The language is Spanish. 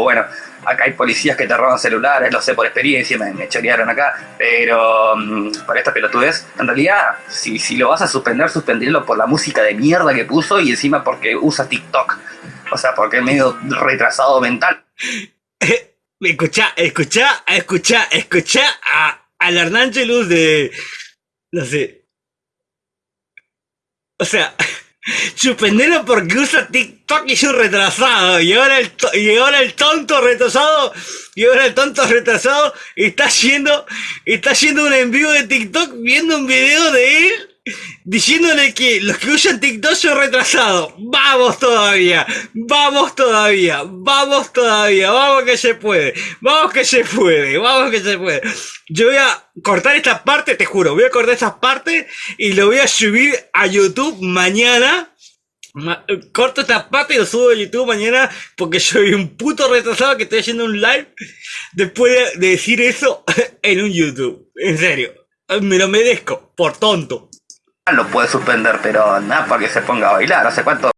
bueno, acá hay policías que te roban celulares, lo sé por experiencia, me, me chorearon acá, pero mm, por esta pelotudez, en realidad, si, lo vas a suspender, suspendirlo por la música de mierda que puso y encima porque usa TikTok. O sea, porque es medio retrasado mental. escucha, escucha, escucha, escucha a, al Hernángelus de. No sé. O sea, suspenderlo porque usa TikTok y es un retrasado. Y ahora el, y ahora el tonto retrasado. Y ahora el tonto retrasado está haciendo. Está haciendo un envío de TikTok viendo un video de él diciéndole que los que usan TikTok son retrasados. Vamos todavía, vamos todavía, vamos todavía, vamos que se puede, vamos que se puede, vamos que se puede. Yo voy a cortar esta parte, te juro, voy a cortar esta parte y lo voy a subir a YouTube mañana. corto esta parte y lo subo a YouTube mañana porque soy un puto retrasado que estoy haciendo un live después de decir eso en un YouTube. En serio, me lo merezco, por tonto lo puede suspender, pero nada para que se ponga a bailar. ¿Hace cuánto